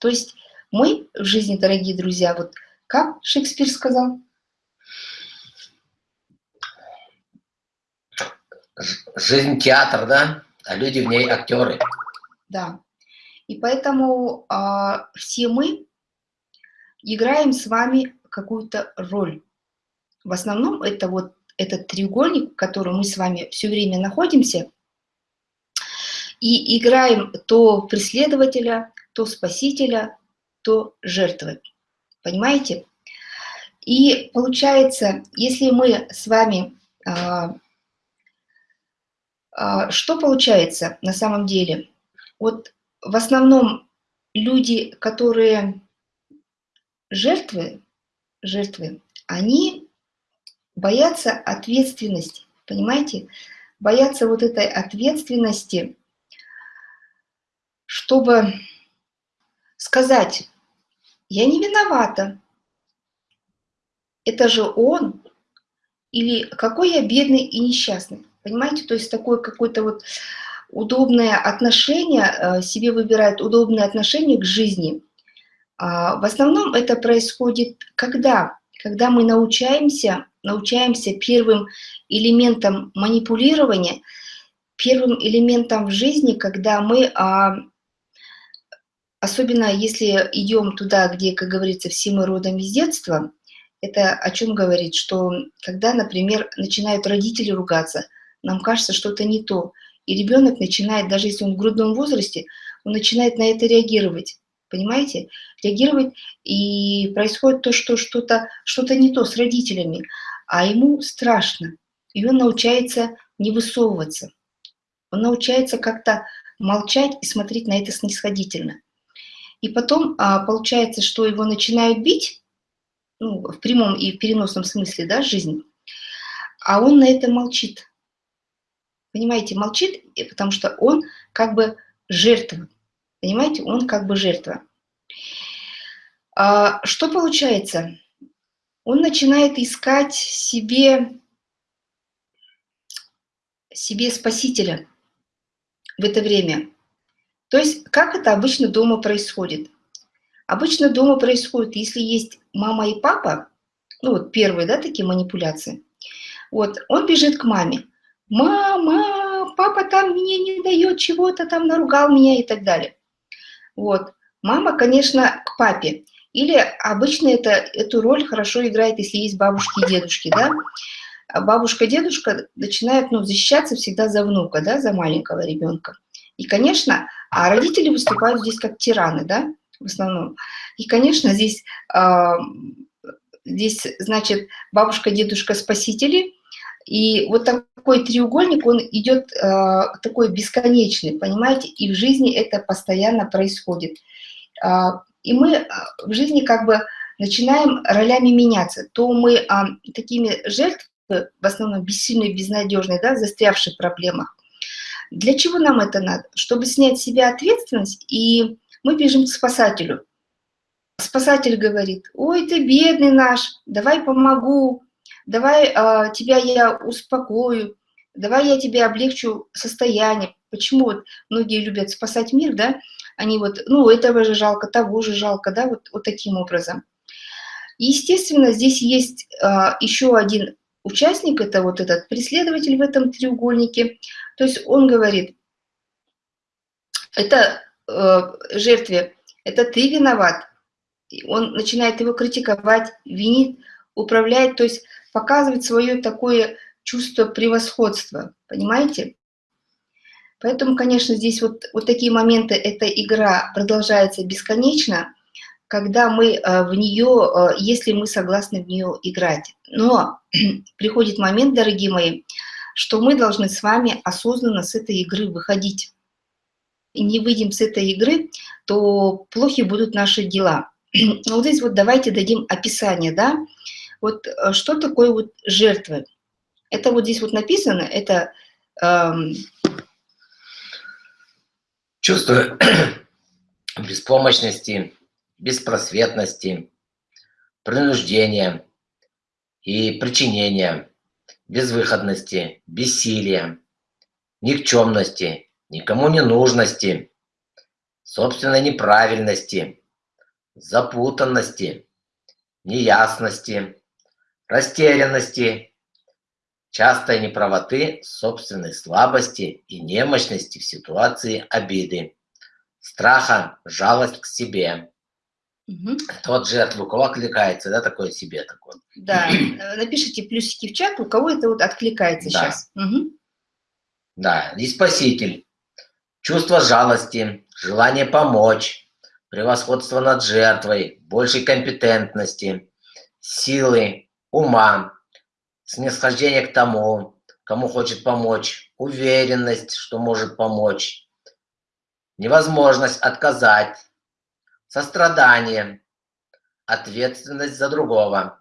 То есть мы в жизни, дорогие друзья, вот как Шекспир сказал? Жизнь театр, да? А люди в ней актеры. Да. И поэтому а, все мы играем с вами какую-то роль. В основном это вот этот треугольник, в котором мы с вами все время находимся, и играем то преследователя, то спасителя, то жертвы. Понимаете? И получается, если мы с вами... А, а, что получается на самом деле? Вот в основном люди, которые жертвы, жертвы, они боятся ответственности, понимаете? Боятся вот этой ответственности, чтобы сказать, я не виновата, это же он, или какой я бедный и несчастный, понимаете? То есть такое какое-то вот удобное отношение, э, себе выбирает удобное отношение к жизни. А, в основном это происходит когда? Когда мы научаемся, научаемся первым элементом манипулирования, первым элементом в жизни, когда мы, а, особенно если идем туда, где, как говорится, все мы родом из детства, это о чем говорит, что когда, например, начинают родители ругаться, нам кажется, что это не то, и ребенок начинает, даже если он в грудном возрасте, он начинает на это реагировать. Понимаете? Реагировать, и происходит то, что что-то что, -то, не то с родителями, а ему страшно. И он научается не высовываться. Он научается как-то молчать и смотреть на это снисходительно. И потом а, получается, что его начинают бить, ну, в прямом и в переносном смысле, да, жизнь, а он на это молчит. Понимаете, молчит, потому что он как бы жертва. Понимаете, он как бы жертва. А, что получается? Он начинает искать себе, себе спасителя в это время. То есть, как это обычно дома происходит? Обычно дома происходит, если есть мама и папа, ну вот первые, да, такие манипуляции, вот, он бежит к маме мама, папа там мне не дает чего-то, там наругал меня и так далее. Вот. Мама, конечно, к папе. Или обычно это, эту роль хорошо играет, если есть бабушки и дедушки, да. А бабушка, дедушка начинают ну, защищаться всегда за внука, да, за маленького ребенка. И, конечно, а родители выступают здесь как тираны, да, в основном. И, конечно, здесь, э, здесь значит, бабушка, дедушка спасители, и вот такой треугольник, он идет э, такой бесконечный, понимаете, и в жизни это постоянно происходит. Э, и мы э, в жизни как бы начинаем ролями меняться. То мы э, такими жертвами, в основном бессильные, безнадежные, да, застрявшие в проблемах. Для чего нам это надо? Чтобы снять с себя ответственность, и мы бежим к спасателю. Спасатель говорит, ой, ты бедный наш, давай помогу, давай а, тебя я успокою, давай я тебе облегчу состояние. Почему вот многие любят спасать мир, да? Они вот, ну, этого же жалко, того же жалко, да, вот, вот таким образом. естественно, здесь есть а, еще один участник, это вот этот преследователь в этом треугольнике. То есть он говорит, это э, жертве, это ты виноват. Он начинает его критиковать, винит, управляет, то есть показывает свое такое чувство превосходства, понимаете? Поэтому, конечно, здесь вот, вот такие моменты, эта игра продолжается бесконечно, когда мы э, в нее, э, если мы согласны в нее играть. Но приходит момент, дорогие мои, что мы должны с вами осознанно с этой игры выходить. И не выйдем с этой игры, то плохи будут наши дела. Вот здесь вот давайте дадим описание, да, вот э, что такое вот жертвы? Это вот здесь вот написано, это... Эм... Чувство беспомощности, беспросветности, принуждения и причинения, безвыходности, бессилия, никчемности, никому не нужности, собственной неправильности, запутанности, неясности, растерянности, частой неправоты, собственной слабости и немощности в ситуации обиды, страха, жалость к себе. Угу. Тот жертву, у кого откликается, да, такое себе такое. Да, напишите плюсики в чат, у кого это вот откликается да. сейчас. Угу. Да, и спаситель. Чувство жалости, желание помочь, превосходство над жертвой, большей компетентности, силы, ума, снисхождение к тому, кому хочет помочь, уверенность, что может помочь, невозможность отказать, сострадание, ответственность за другого.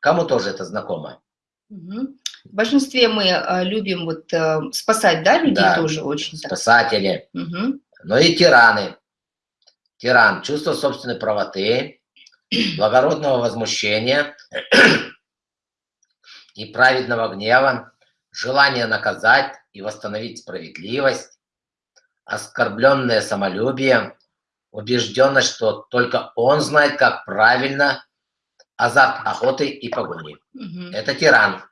Кому тоже это знакомо? Угу. В большинстве мы э, любим вот э, спасать, да, людей да, тоже очень. Спасатели. Угу. Но и тираны. Тиран, чувство собственной правоты, благородного возмущения и праведного гнева, желание наказать и восстановить справедливость, оскорбленное самолюбие, убежденность, что только он знает, как правильно, азарт охоты и погони. Угу. Это тиран.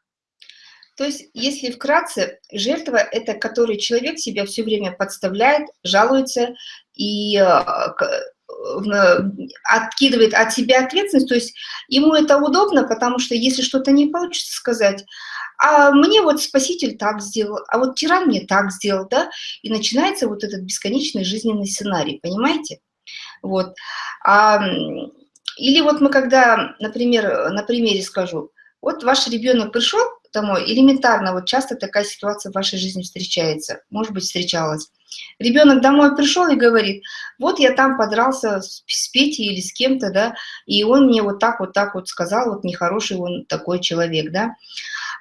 То есть, если вкратце, жертва – это который человек себя все время подставляет, жалуется и э, откидывает от себя ответственность, то есть ему это удобно, потому что если что-то не получится сказать, а мне вот спаситель так сделал, а вот тиран мне так сделал, да, и начинается вот этот бесконечный жизненный сценарий, понимаете? Вот. А, или вот мы когда, например, на примере скажу, вот ваш ребенок пришел, домой. Элементарно, вот часто такая ситуация в вашей жизни встречается, может быть, встречалась. Ребенок домой пришел и говорит, вот я там подрался с, Петей или с кем-то, да, и он мне вот так вот так вот сказал, вот нехороший он такой человек, да.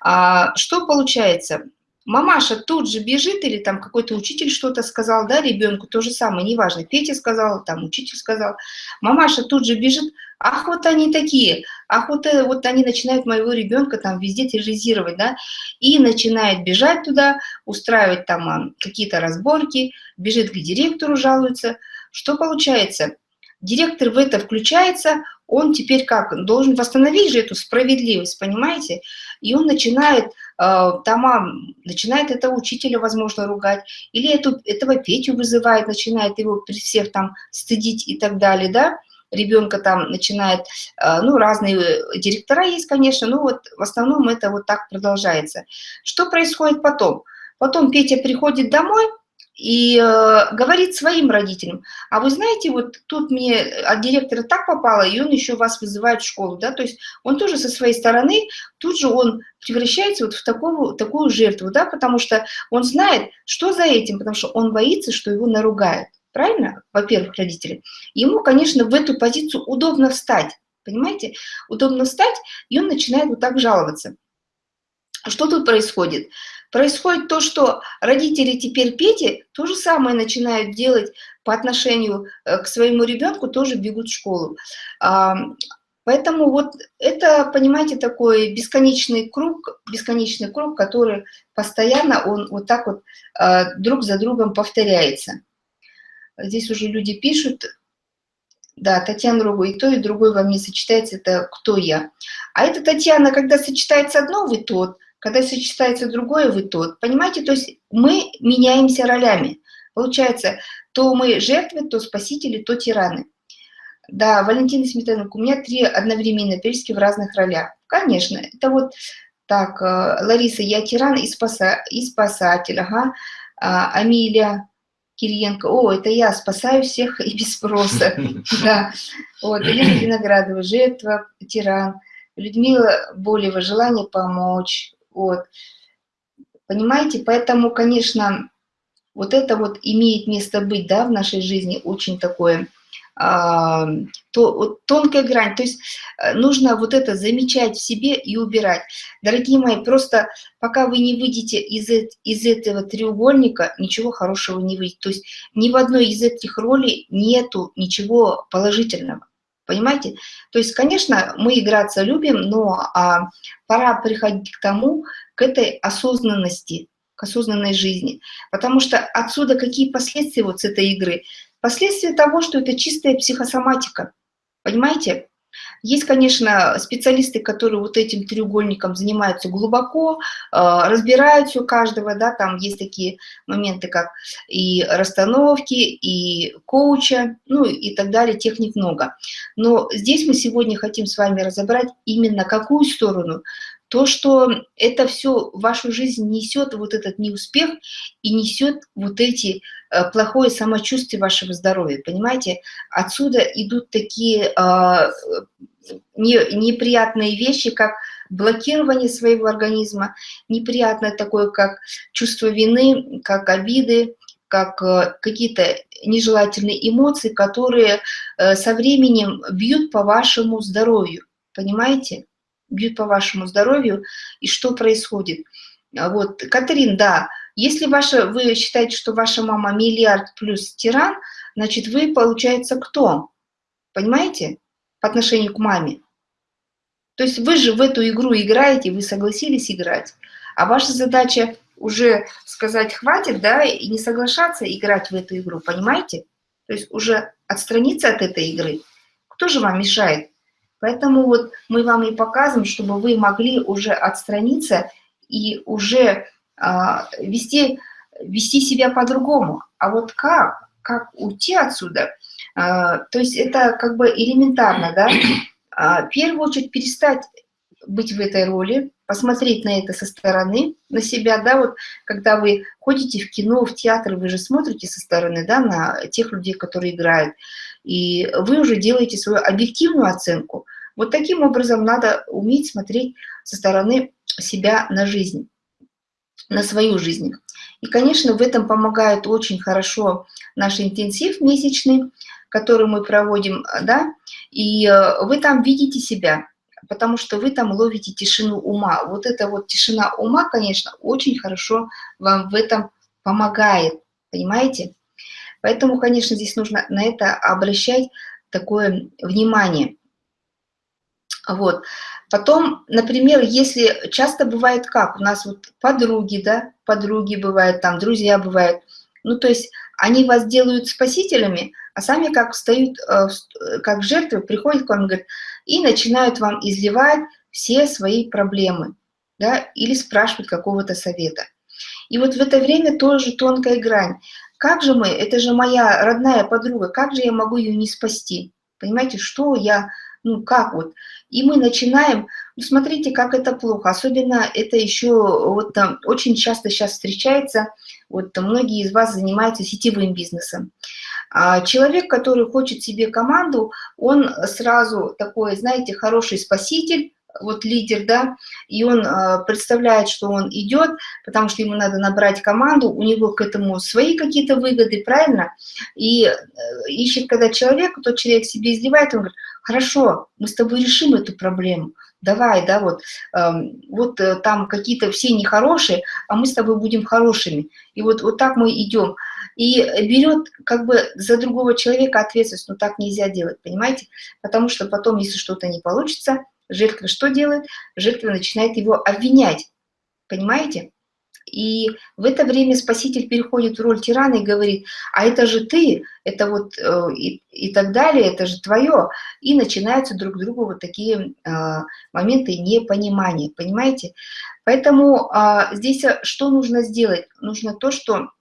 А, что получается? Мамаша тут же бежит, или там какой-то учитель что-то сказал, да, ребенку, то же самое, неважно, Петя сказал, там учитель сказал. Мамаша тут же бежит, ах, вот они такие, ах, вот, э, вот они начинают моего ребенка там везде терроризировать, да, и начинает бежать туда, устраивать там какие-то разборки, бежит к директору, жалуется. Что получается? Директор в это включается, он теперь как, должен восстановить же эту справедливость, понимаете? И он начинает, э, там, начинает этого учителя, возможно, ругать, или эту, этого Петю вызывает, начинает его при всех там стыдить и так далее, да? Ребенка там начинает, э, ну, разные директора есть, конечно, но вот в основном это вот так продолжается. Что происходит потом? Потом Петя приходит домой, и э, говорит своим родителям, а вы знаете, вот тут мне от директора так попало, и он еще вас вызывает в школу, да, то есть он тоже со своей стороны, тут же он превращается вот в такую, такую жертву, да, потому что он знает, что за этим, потому что он боится, что его наругают, правильно, во-первых, родители. Ему, конечно, в эту позицию удобно встать, понимаете, удобно встать, и он начинает вот так жаловаться. Что тут происходит? Происходит то, что родители теперь Пети то же самое начинают делать по отношению э, к своему ребенку, тоже бегут в школу. Поэтому вот это, понимаете, такой бесконечный круг, бесконечный круг, который постоянно, он вот так вот э, друг за другом повторяется. Здесь уже люди пишут, да, Татьяна Ругу, и то, и другой вам не сочетается, это кто я. А это Татьяна, когда сочетается одно, вы тот, когда сочетается другое, вы тот. Понимаете, то есть мы меняемся ролями. Получается, то мы жертвы, то спасители, то тираны. Да, Валентина Сметанок, у меня три одновременно перечки в разных ролях. Конечно, это вот так, э, Лариса, я тиран и, спаса, и спасатель, ага. А, Амилия Кириенко, о, это я спасаю всех и без спроса. Да, вот, Елена Виноградова, жертва, тиран. Людмила Болева, желание помочь. Вот. Понимаете, поэтому, конечно, вот это вот имеет место быть, да, в нашей жизни, очень такое, а, то, вот, тонкая грань. То есть э, нужно вот это замечать в себе и убирать. Дорогие мои, просто пока вы не выйдете из, из этого треугольника, ничего хорошего не выйдет. То есть ни в одной из этих ролей нету ничего положительного. Понимаете? То есть, конечно, мы играться любим, но а, пора приходить к тому, к этой осознанности, к осознанной жизни. Потому что отсюда какие последствия вот с этой игры? Последствия того, что это чистая психосоматика. Понимаете? Есть, конечно, специалисты, которые вот этим треугольником занимаются глубоко, а, разбирают все каждого, да, там есть такие моменты, как и расстановки, и коуча, ну и так далее, техник много. Но здесь мы сегодня хотим с вами разобрать именно какую сторону, то, что это все в вашу жизнь несет вот этот неуспех и несет вот эти э, плохое самочувствие вашего здоровья, понимаете? Отсюда идут такие не, неприятные вещи, как блокирование своего организма, неприятное такое, как чувство вины, как обиды, как э, какие-то нежелательные эмоции, которые э, со временем бьют по вашему здоровью, понимаете? Бьют по вашему здоровью, и что происходит. А вот, Катрин, да, если ваша, вы считаете, что ваша мама миллиард плюс тиран, значит, вы, получается, кто? Понимаете? По отношению к маме. То есть вы же в эту игру играете, вы согласились играть, а ваша задача уже сказать «хватит», да, и не соглашаться играть в эту игру, понимаете? То есть уже отстраниться от этой игры. Кто же вам мешает? Поэтому вот мы вам и показываем, чтобы вы могли уже отстраниться и уже а, вести, вести себя по-другому. А вот как? Как уйти отсюда? А, то есть это как бы элементарно, да? А, в первую очередь перестать быть в этой роли, посмотреть на это со стороны, на себя, да, вот когда вы ходите в кино, в театр, вы же смотрите со стороны, да, на тех людей, которые играют, и вы уже делаете свою объективную оценку. Вот таким образом надо уметь смотреть со стороны себя на жизнь, на свою жизнь. И, конечно, в этом помогает очень хорошо наш интенсив месячный, который мы проводим, да, и э, вы там видите себя, потому что вы там ловите тишину ума. Вот эта вот тишина ума, конечно, очень хорошо вам в этом помогает, понимаете? Поэтому, конечно, здесь нужно на это обращать такое внимание. Вот. Потом, например, если часто бывает как, у нас вот подруги, да, подруги бывают, там друзья бывают, ну то есть они вас делают спасителями, а сами как встают, э, как жертвы, приходят к вам говорят, и начинают вам изливать все свои проблемы, да, или спрашивать какого-то совета. И вот в это время тоже тонкая грань. Как же мы, это же моя родная подруга, как же я могу ее не спасти? Понимаете, что я, ну как вот? И мы начинаем, ну, смотрите, как это плохо. Особенно это еще вот там очень часто сейчас встречается, вот многие из вас занимаются сетевым бизнесом. А человек, который хочет себе команду, он сразу такой, знаете, хороший спаситель, вот лидер, да, и он э, представляет, что он идет, потому что ему надо набрать команду, у него к этому свои какие-то выгоды, правильно? И э, ищет, когда человек, тот человек себе изливает, он говорит, хорошо, мы с тобой решим эту проблему, давай, да, вот, э, вот э, там какие-то все нехорошие, а мы с тобой будем хорошими. И вот, вот так мы идем. И берет как бы за другого человека ответственность, но так нельзя делать, понимаете? Потому что потом, если что-то не получится, Жертва что делает? Жертва начинает его обвинять. Понимаете? И в это время спаситель переходит в роль тирана и говорит, а это же ты, это вот э, и, и так далее, это же твое. И начинаются друг другу вот такие э, моменты непонимания, понимаете? Поэтому э, здесь что нужно сделать? Нужно то, что,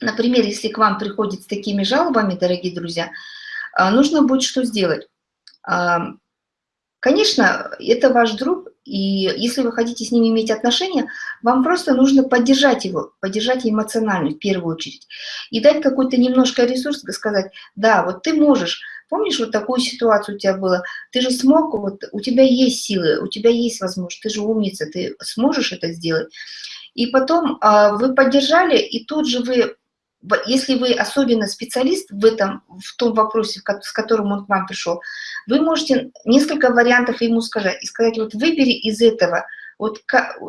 например, если к вам приходит с такими жалобами, дорогие друзья, э, нужно будет что сделать? Конечно, это ваш друг, и если вы хотите с ним иметь отношения, вам просто нужно поддержать его, поддержать эмоционально в первую очередь. И дать какой-то немножко ресурс, сказать, да, вот ты можешь, помнишь, вот такую ситуацию у тебя было, ты же смог, вот у тебя есть силы, у тебя есть возможность, ты же умница, ты сможешь это сделать. И потом а, вы поддержали, и тут же вы если вы особенно специалист в этом, в том вопросе, с которым он к вам пришел, вы можете несколько вариантов ему сказать, и сказать, вот выбери из этого, вот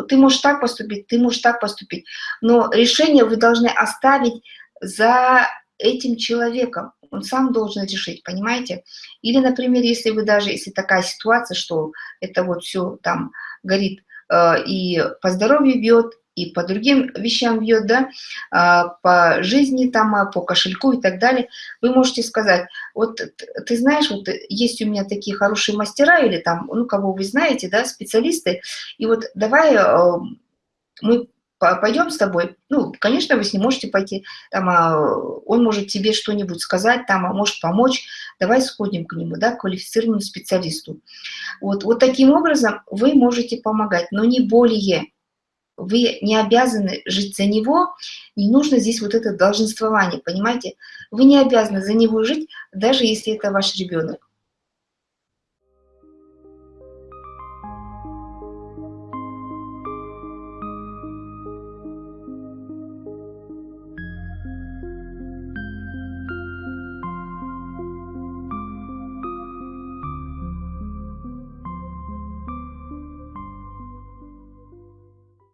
ты можешь так поступить, ты можешь так поступить, но решение вы должны оставить за этим человеком, он сам должен решить, понимаете? Или, например, если вы даже, если такая ситуация, что это вот все там горит э, и по здоровью бьет, и по другим вещам бьет, да, а, по жизни там, а, по кошельку и так далее, вы можете сказать, вот ты знаешь, вот есть у меня такие хорошие мастера или там, ну, кого вы знаете, да, специалисты, и вот давай э, мы пойдем с тобой. Ну, конечно, вы с ним можете пойти, там, а, он может тебе что-нибудь сказать, там, а может помочь. Давай сходим к нему, да, к квалифицированному специалисту. Вот, вот таким образом вы можете помогать, но не более. Вы не обязаны жить за него, не нужно здесь вот это долженствование, понимаете? Вы не обязаны за него жить, даже если это ваш ребенок.